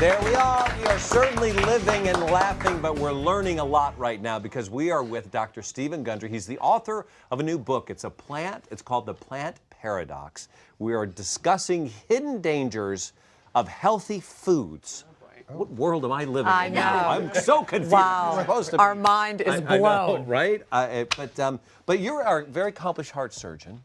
There we are. We are certainly living and laughing, but we're learning a lot right now because we are with Dr. Stephen Gundry. He's the author of a new book. It's a plant, it's called The Plant Paradox. We are discussing hidden dangers of healthy foods. What world am I living I in know. now? I'm so confused. Wow. Supposed to Our be- mind is I- I know, blown. right? But um, but you're a very accomplished heart surgeon.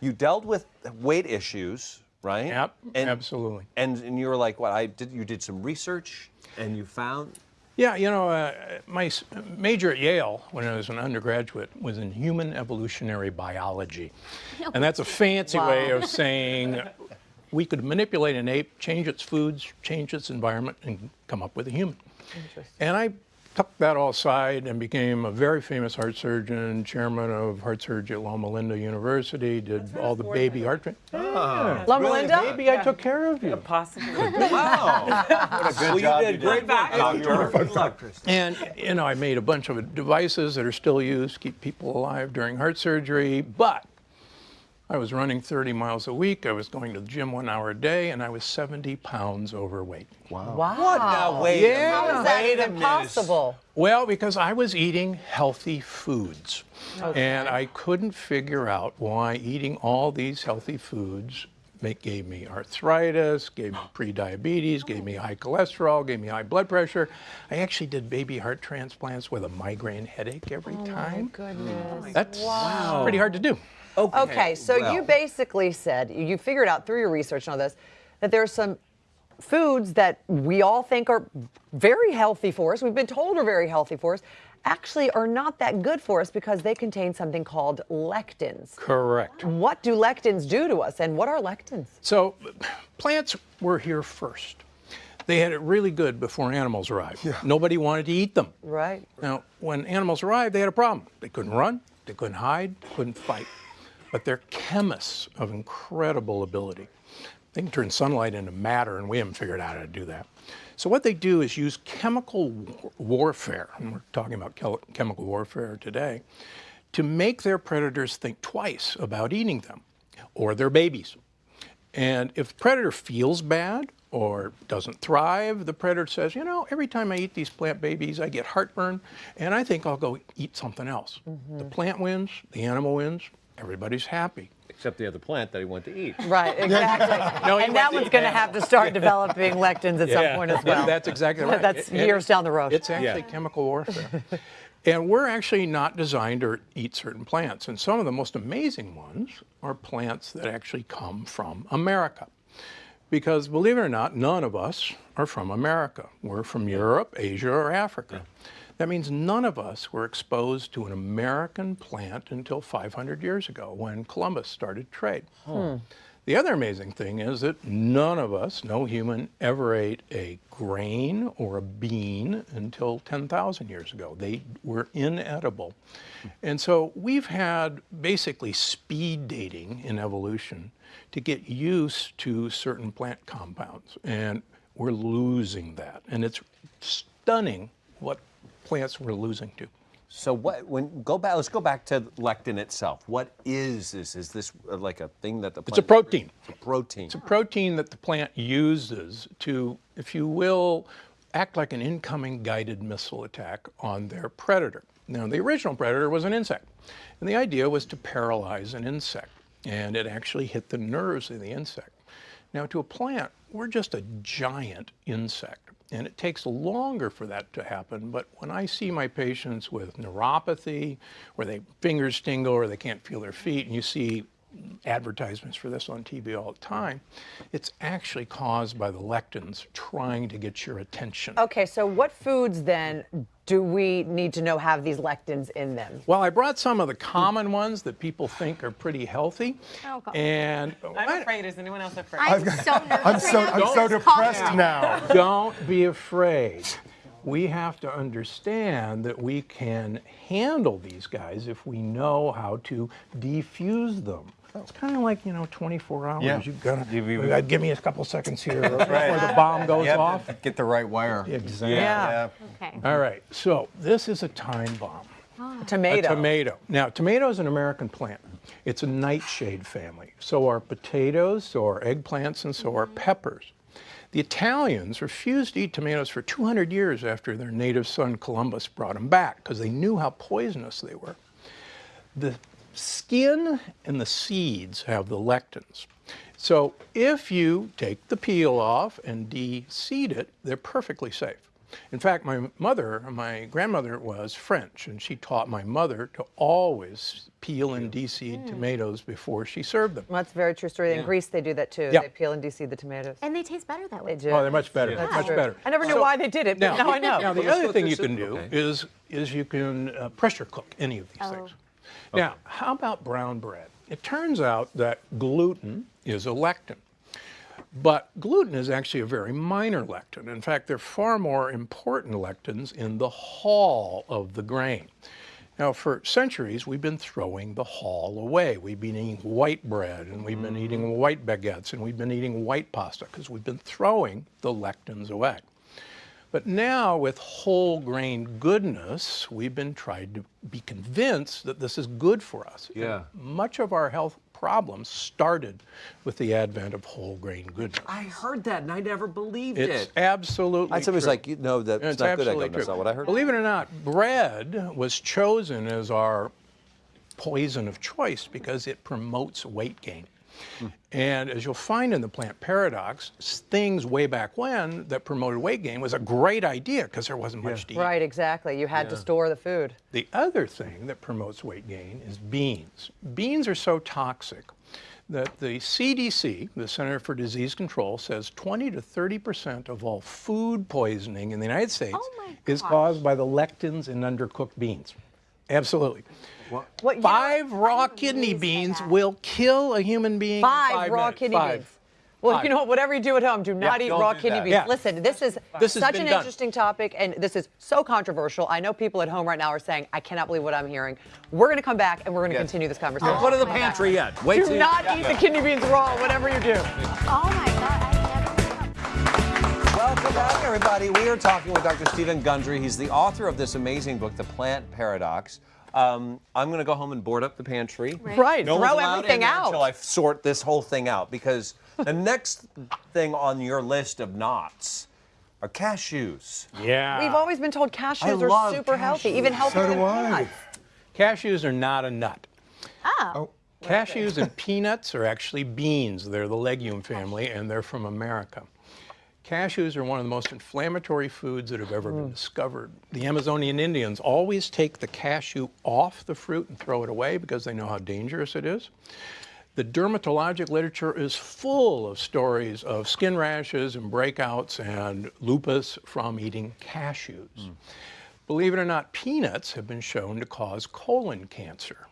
You dealt with weight issues, right? Yep, And, absolutely. And and you were like, what? I did. You did some research, and you found. Yeah, you know, uh, my major at Yale when I was an undergraduate was in human evolutionary biology. And that's a fancy way of saying we could manipulate an ape, change its foods, change its environment, and come up with a human. And I tucked that all aside and became a very famous heart surgeon, chairman of heart surgery at Loma Linda University, did all the baby heart. Tra- ah. Yeah. Loma Linda? Maybe I took care of you. Possibly. Wow. what a good job. You did great work, doctor. And you know, I made a bunch of devices that are still used to keep people alive during heart surgery, but I was running 30 miles a week. I was going to the gym one hour a day, and I was 70 pounds overweight. Wow. What? Now wait. Yeah. a minute. How is that Wait even possible? Well, because I was eating healthy foods. And I couldn't figure out why eating all these healthy foods make, gave me arthritis, gave me prediabetes, gave me high cholesterol, gave me high blood pressure. I actually did baby heart transplants with a migraine headache every oh time. My Goodness. That's pretty hard to do. Okay, so you basically said, you figured out through your research and all this, that there are some foods that we all think are very healthy for us, we've been told are very healthy for us, actually are not that good for us because they contain something called lectins. Correct. What do lectins do to us, and what are lectins? So plants were here first. They had it really good before animals arrived. Nobody wanted to eat them. Right. Now, when animals arrived, they had a problem. They couldn't run, they couldn't hide, they couldn't fight. But they're chemists of incredible ability. They can turn sunlight into matter, and we haven't figured out how to do that. So what they do is use chemical wa- warfare, and we're talking about chemical warfare today, to make their predators think twice about eating them or their babies. And if the predator feels bad or doesn't thrive, the predator says, you know, every time I eat these plant babies, I get heartburn, and I think I'll go eat something else. Mm-hmm. The plant wins, the animal wins, everybody's happy. Except the other plant that he went to eat. Right, exactly. No, and that one's going to have to start developing lectins at some point as well. That's exactly right. That's It- it- years down the road. It's actually chemical warfare. and we're actually not designed to eat certain plants. And some of the most amazing ones are plants that actually come from America. Because believe it or not, none of us are from America. We're from Europe, Asia, or Africa. That means none of us were exposed to an American plant until 500 years ago when Columbus started trade. Hmm. Hmm. The other amazing thing is that none of us, no human, ever ate a grain or a bean until 10,000 years ago. They were inedible. And so we've had basically speed dating in evolution to get used to certain plant compounds. And we're losing that. And it's stunning what plants we're losing to. So what? When go back, let's go back to lectin itself. What is this? Is this uh, like a thing that the It's a protein. It's a protein. It's a protein that the plant uses to, if you will, act like an incoming guided missile attack on their predator. Now, the original predator was an insect, and the idea was to paralyze an insect, and it actually hit the nerves of the insect. Now, to a plant, we're just a giant insect, and it takes longer for that to happen. But when I see my patients with neuropathy, where they fingers tingle or they can't feel their feet, and you see advertisements for this on TV all the time, it's actually caused by the lectins trying to get your attention. Okay, so what foods then do we need to know have these lectins in them? Well, I brought some of the common ones that people think are pretty healthy. Oh, God. And I'm afraid. Is anyone else afraid? I'm so nervous. I'm so right I'm so depressed down. now. don't be afraid. We have to understand that we can handle these guys if we know how to defuse them. It's kind of like, you know, 24 hours. Yeah. You've got You- you- to give me a couple seconds here before the bomb goes You have off. to get the right wire. Exactly. Yeah. Okay. All right. So this is a time bomb. Ah. Tomato. A tomato. Now, tomato is an American plant. It's a nightshade family. So are potatoes, so are eggplants, and so are mm-hmm. peppers. The Italians refused to eat tomatoes for 200 years after their native son Columbus brought them back because they knew how poisonous they were. The skin and the seeds have the lectins. So if you take the peel off and de-seed it, they're perfectly safe. In fact, my mother, my grandmother was French, and she taught my mother to always peel and de-seed tomatoes before she served them. Well, that's a very true story. In Greece, they do that too. Yeah. They peel and de-seed the tomatoes. And they taste better that way. They do. Oh, they're much better, That's much true. better. I never knew So- why they did it, but now, I know. Now, the other thing you can do okay. is, is you can uh, pressure cook any of these Oh. things. Now, how about brown bread? It turns out that gluten is a lectin. But gluten is actually a very minor lectin. In fact, there are far more important lectins in the hull of the grain. Now, for centuries, we've been throwing the hull away. We've been eating white bread, and we've been eating mm-hmm. white baguettes, and we've been eating white pasta because we've been throwing the lectins away. But now, with whole grain goodness, we've been trying to be convinced that this is good for us. And Yeah. much of our health problems started with the advent of whole grain goodness. I heard that and I never believed It's it. absolutely I somebody's like, you know, that's It's not good. I go, absolutely that's not what I heard. Believe it or not, bread was chosen as our poison of choice because it promotes weight gain. And as you'll find in the plant paradox, things way back when that promoted weight gain was a great idea because there wasn't much to eat. Right, exactly. You had to store the food. The other thing that promotes weight gain is beans. Beans are so toxic that the CDC, the Center for Disease Control, says 20 to 30 percent of all food poisoning in the United States Oh is caused by the lectins in undercooked beans. Absolutely. What, you know- Five raw kidney beans will kill a human being in Five, five raw minutes. kidney Five. beans. Well, Five. you know what? Whatever you do at home, do not eat raw kidney that. beans. Yeah. Listen, this is This such an done. interesting topic, and this is so controversial. I know people at home right now are saying, "I cannot believe what I'm hearing." We're going to come back and we're going to Yes. continue this conversation. Don't go to the my God. pantry yet. Wait do till not eat the kidney beans raw, whatever you do. Oh my God, I never. Welcome back, everybody. We are talking with Dr. Stephen Gundry. He's the author of this amazing book, The Plant Paradox. Um, I'm going to go home and board up the pantry. Right, No throw everything in there Until. I sort this whole thing out because the next thing on your list of knots are cashews. Yeah. We've always been told I cashews are love super healthy, even healthier So than peanuts. Cashews are not a nut. Oh. Cashews and peanuts are actually beans. They're the legume family, and they're from America. Cashews are one of the most inflammatory foods that have ever been mm. discovered. The Amazonian Indians always take the cashew off the fruit and throw it away because they know how dangerous it is. The dermatologic literature is full of stories of skin rashes and breakouts and lupus from eating cashews. Mm. Believe it or not, peanuts have been shown to cause colon cancer.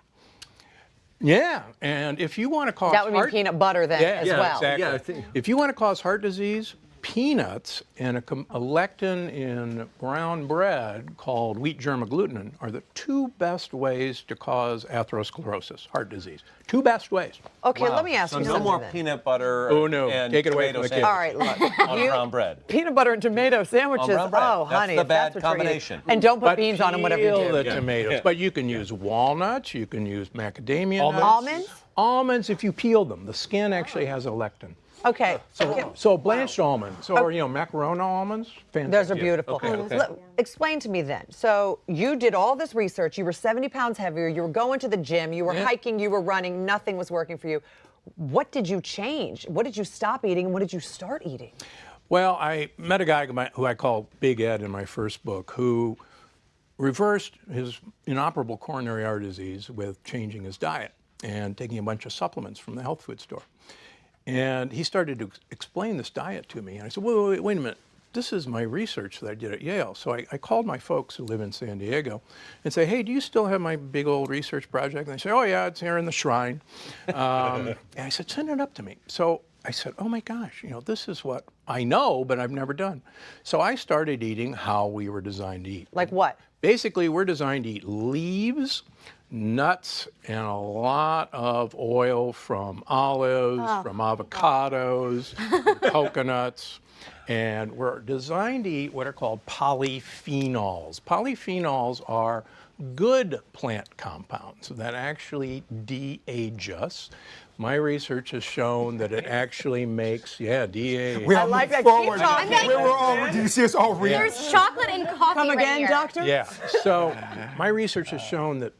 Yeah, and if you want to cause That would mean heart- peanut butter then yeah, as yeah, well. Exactly. Yeah, I think- If you want to cause heart disease, peanuts and a, a lectin in brown bread called wheat germ agglutinin are the two best ways to cause atherosclerosis, heart disease. Two best ways. Okay, Wow. let me ask so you no something. more then. peanut butter Oh, no. and Take it away tomato from the kids. All right, look. on you- brown bread. Peanut butter and tomato sandwiches. brown bread. Oh, That's honey, the if that's bad what you're gonna- combination. And don't put But beans on them, whatever you peel do. the tomatoes. But you can use walnuts. You can use macadamia Almonds? nuts. Almonds? Almonds, if you peel them, the skin actually has a lectin. Okay. okay. So blanched almonds, or you know, Marcona almonds, fantastic. Those are beautiful. Okay, okay. Let- explain to me then. So you did all this research. You were 70 pounds heavier. You were going to the gym. You were Yeah. hiking. You were running. Nothing was working for you. What did you change? What did you stop eating? And what did you start eating? Well, I met a guy who I call Big Ed in my first book, who reversed his inoperable coronary artery disease with changing his diet and taking a bunch of supplements from the health food store. And he started to explain this diet to me. And I said, wait, wait, wait, a minute. This is my research that I did at Yale. So I, I called my folks who live in San Diego and say, hey, do you still have my big old research project? And they say, oh, yeah, it's here in the shrine. Um, and I said, send it up to me. So I said, oh my gosh, you know, this is what I know, but I've never done. So I started eating how we were designed to eat. Like what? Basically, we're designed to eat leaves, nuts, and a lot of oil from olives, ah. from avocados, from coconuts. And we're designed to eat what are called polyphenols. Polyphenols are good plant compounds that actually de-age us. My research has shown that it actually makes, yeah, de-age. We I are like moving that. Keep forward. talking. We were all, do you see us all reading? There's chocolate and coffee Come right again, here. doctor? Yeah. So my research has shown that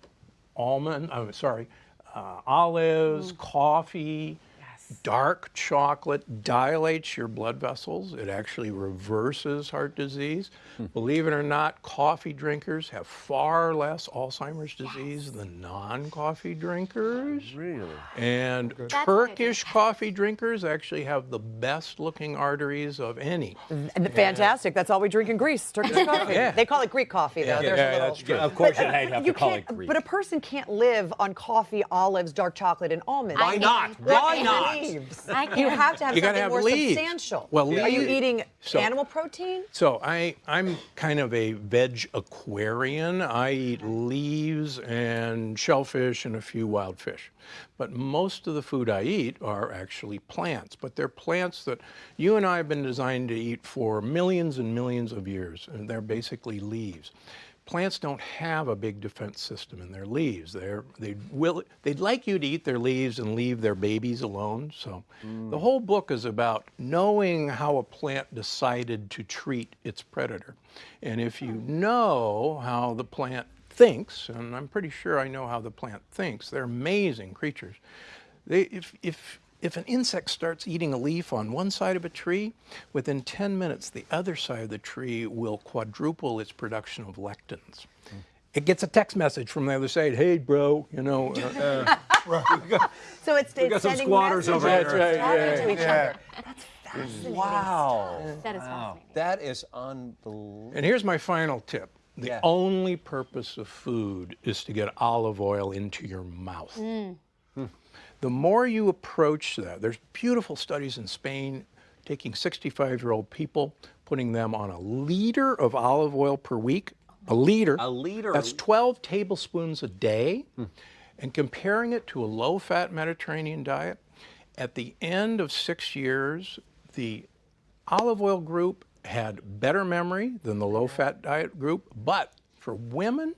almond, I'm sorry, uh, olives, coffee, dark chocolate dilates your blood vessels. It actually reverses heart disease. Hmm. Believe it or not, coffee drinkers have far less Alzheimer's disease than non-coffee drinkers. Really? And what Turkish coffee drinkers actually have the best looking arteries of any. And Fantastic. That's all we drink in Greece. Turkish coffee. Yeah. They call it Greek coffee, though. There's a Yeah, little. that's true. Of course, you'd uh, have You to call it Greek. but a person can't live on coffee, olives, dark chocolate, and almonds. Why not? Why not? Can. Leaves. I can. You have to have You something have more leaves. substantial. Well, are you eating so- animal protein? So I, I'm kind of a veg aquarian. I eat leaves and shellfish and a few wild fish. But most of the food I eat are actually plants. But they're plants that you and I have been designed to eat for millions and millions of years. And they're basically leaves. Plants don't have a big defense system in their leaves. They're, they will, they'd like you to eat their leaves and leave their babies alone. So mm. the whole book is about knowing how a plant decided to treat its predator. And if you oh. know how the plant thinks, and I'm pretty sure I know how the plant thinks, they're amazing creatures. They, if, if, if an insect starts eating a leaf on one side of a tree, within 10 minutes, the other side of the tree will quadruple its production of lectins. It gets a text message from the other side, hey, bro, you know. uh, So it's, it's got some sending squatters over messages. That's right, talking to each yeah. other. That's fascinating. Wow. That is fascinating. That is unbelievable. And here's my final tip. The Yeah. only purpose of food is to get olive oil into your mouth. Hmm. The more you approach that, there's beautiful studies in Spain taking 65 year old people, putting them on a liter of olive oil per week. A liter. A liter? That's 12 tablespoons a day. And comparing it to a low fat Mediterranean diet, at the end of six years, the olive oil group had better memory than the low fat diet group, but for women,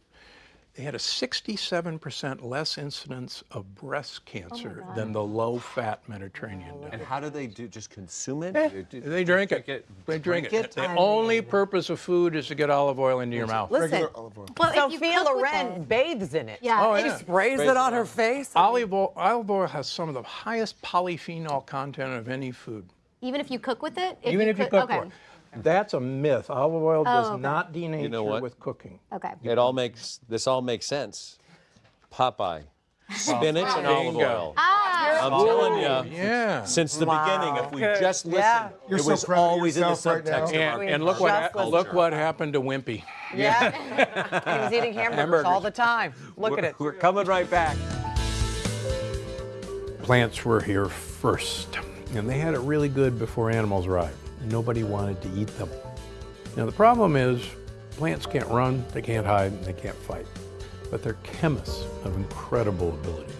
they had a 67% less incidence of breast cancer than the low fat Mediterranean diet. And how do they do? Just consume it? Do- do- They drink it. They drink, it. The only purpose of food is to get olive oil into your mouth. Listen, Regular olive oil. Well, Sophia Loren bathes in it. Yeah. Oh, if- yeah. Sprays it on her face. Olive oil, olive oil has some of the highest polyphenol content of any food. Even if you cook with it? Even if you cook okay. for it. That's a myth. Olive oil does Oh, okay. not denature know what? with cooking. Okay. It all makes this all makes sense. Popeye, spinach and olive oil. Ah, I'm telling you. Yeah. Since the beginning, if we just listened, Yeah. You're it so was proud always in the yourself right subtext And, and look what Just look what happened to Wimpy. Yeah. he was eating hamburgers, Hamburgers. all the time. Look at it. We're coming right back. Plants were here first, and they had it really good before animals arrived. Nobody wanted to eat them. Now the problem is, plants can't run, they can't hide, and they can't fight. But they're chemists of incredible ability.